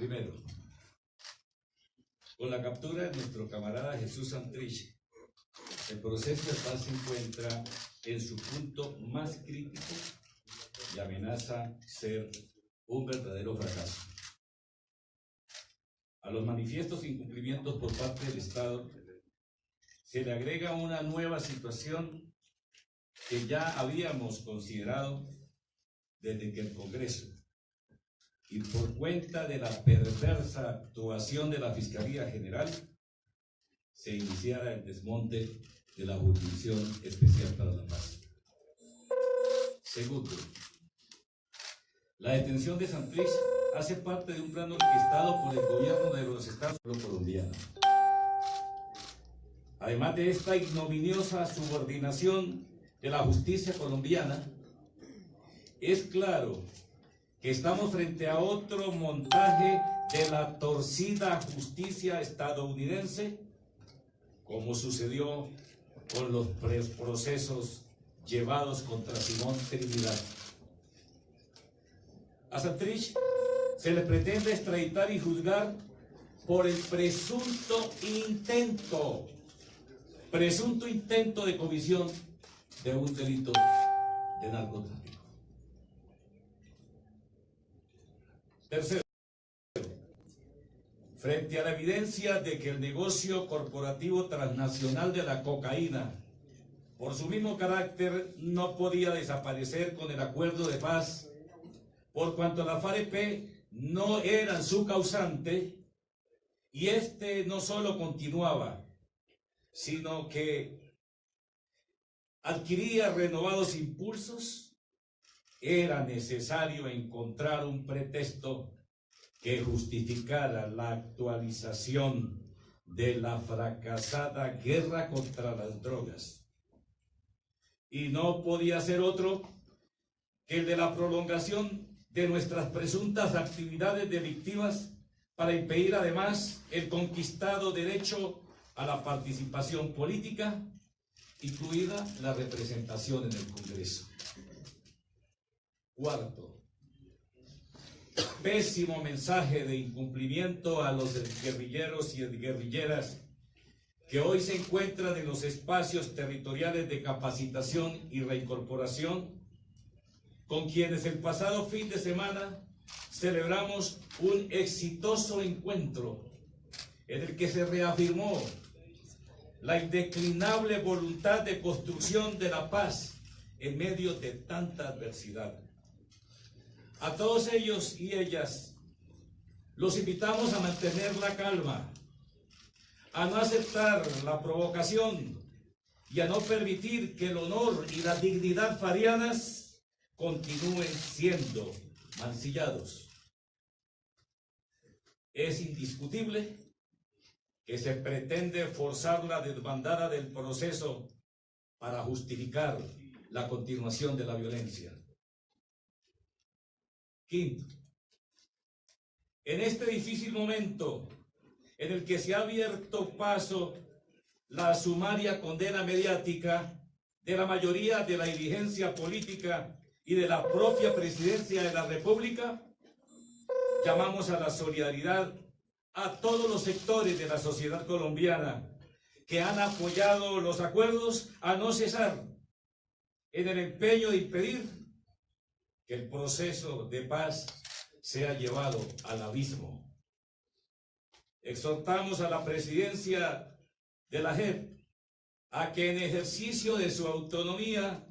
Primero, con la captura de nuestro camarada Jesús Santrich, el proceso de paz se encuentra en su punto más crítico y amenaza ser un verdadero fracaso. A los manifiestos incumplimientos por parte del Estado se le agrega una nueva situación que ya habíamos considerado desde que el Congreso y por cuenta de la perversa actuación de la Fiscalía General se iniciara el desmonte de la Jurisdicción Especial para la Paz. Segundo, la detención de Santrich hace parte de un plan orquestado por el gobierno de los Estados Unidos colombianos. Además de esta ignominiosa subordinación de la justicia colombiana, es claro que estamos frente a otro montaje de la torcida justicia estadounidense, como sucedió con los procesos llevados contra Simón Trinidad. A Santrich se le pretende extraditar y juzgar por el presunto intento, presunto intento de comisión de un delito de narcotráfico. Tercero, frente a la evidencia de que el negocio corporativo transnacional de la cocaína, por su mismo carácter, no podía desaparecer con el acuerdo de paz, por cuanto la FAREP no era su causante, y este no solo continuaba, sino que adquiría renovados impulsos, era necesario encontrar un pretexto que justificara la actualización de la fracasada guerra contra las drogas. Y no podía ser otro que el de la prolongación de nuestras presuntas actividades delictivas para impedir además el conquistado derecho a la participación política, incluida la representación en el Congreso. Cuarto, pésimo mensaje de incumplimiento a los guerrilleros y guerrilleras que hoy se encuentran en los espacios territoriales de capacitación y reincorporación, con quienes el pasado fin de semana celebramos un exitoso encuentro en el que se reafirmó la indeclinable voluntad de construcción de la paz en medio de tanta adversidad. A todos ellos y ellas los invitamos a mantener la calma, a no aceptar la provocación y a no permitir que el honor y la dignidad farianas continúen siendo mancillados. Es indiscutible que se pretende forzar la desbandada del proceso para justificar la continuación de la violencia. Quinto, en este difícil momento en el que se ha abierto paso la sumaria condena mediática de la mayoría de la dirigencia política y de la propia presidencia de la República, llamamos a la solidaridad a todos los sectores de la sociedad colombiana que han apoyado los acuerdos a no cesar en el empeño de impedir que el proceso de paz sea llevado al abismo. Exhortamos a la presidencia de la JEP a que en ejercicio de su autonomía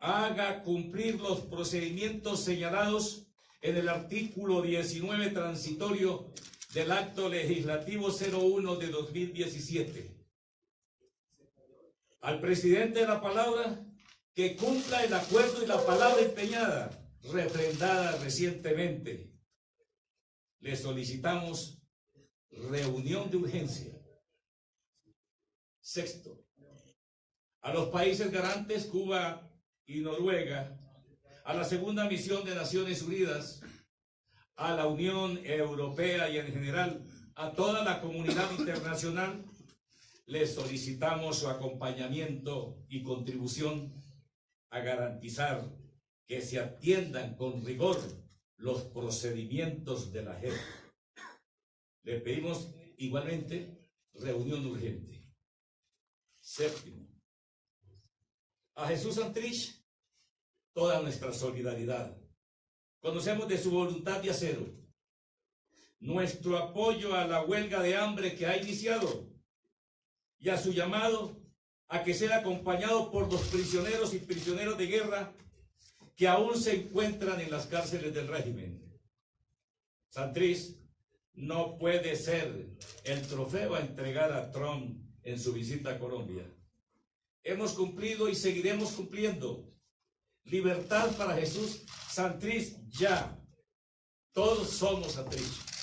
haga cumplir los procedimientos señalados en el artículo 19 transitorio del acto legislativo 01 de 2017. Al presidente de la palabra que cumpla el acuerdo y la palabra empeñada, refrendada recientemente. Le solicitamos reunión de urgencia. Sexto, a los países garantes, Cuba y Noruega, a la segunda misión de Naciones Unidas, a la Unión Europea y en general a toda la comunidad internacional, les solicitamos su acompañamiento y contribución a garantizar que se atiendan con rigor los procedimientos de la JEP Le pedimos igualmente reunión urgente. Séptimo, a Jesús Santrich toda nuestra solidaridad. Conocemos de su voluntad de acero, nuestro apoyo a la huelga de hambre que ha iniciado y a su llamado a que sea acompañado por los prisioneros y prisioneros de guerra que aún se encuentran en las cárceles del régimen. Santriz no puede ser el trofeo a entregar a Trump en su visita a Colombia. Hemos cumplido y seguiremos cumpliendo. Libertad para Jesús, Santriz ya. Todos somos Santriz.